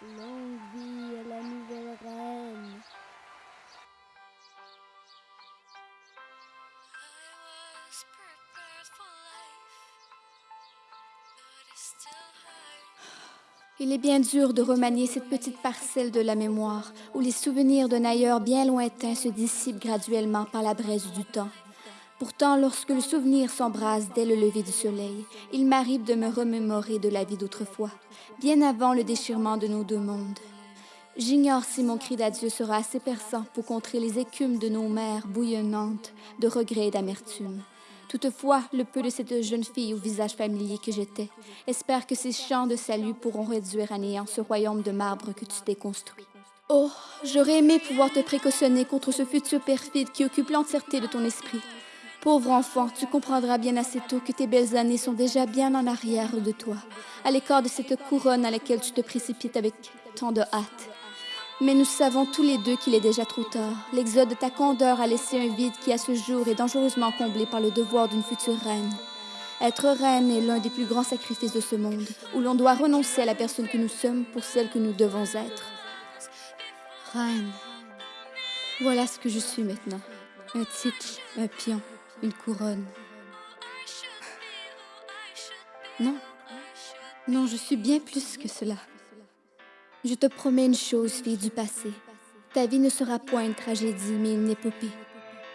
Longue vie à la nouvelle reine. Il est bien dur de remanier cette petite parcelle de la mémoire où les souvenirs d'un ailleurs bien lointain se dissipent graduellement par la braise du temps. Pourtant, lorsque le souvenir s'embrase dès le lever du soleil, il m'arrive de me remémorer de la vie d'autrefois, bien avant le déchirement de nos deux mondes. J'ignore si mon cri d'adieu sera assez perçant pour contrer les écumes de nos mers bouillonnantes de regrets et d'amertume. Toutefois, le peu de cette jeune fille au visage familier que j'étais espère que ces chants de salut pourront réduire à néant ce royaume de marbre que tu t'es construit. Oh, j'aurais aimé pouvoir te précautionner contre ce futur perfide qui occupe l'entièreté de ton esprit. Pauvre enfant, tu comprendras bien assez tôt que tes belles années sont déjà bien en arrière de toi, à l'écart de cette couronne à laquelle tu te précipites avec tant de hâte. Mais nous savons tous les deux qu'il est déjà trop tard. L'exode de ta candeur a laissé un vide qui, à ce jour, est dangereusement comblé par le devoir d'une future reine. Être reine est l'un des plus grands sacrifices de ce monde, où l'on doit renoncer à la personne que nous sommes pour celle que nous devons être. Reine. Voilà ce que je suis maintenant. Un titre, un pion, une couronne. Non. Non, je suis bien plus que cela. Je te promets une chose, fille du passé. Ta vie ne sera point une tragédie, mais une épopée.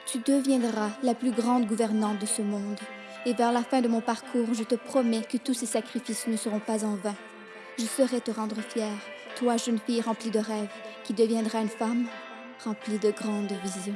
Tu deviendras la plus grande gouvernante de ce monde. Et vers la fin de mon parcours, je te promets que tous ces sacrifices ne seront pas en vain. Je saurai te rendre fière, toi, jeune fille remplie de rêves, qui deviendra une femme remplie de grandes visions.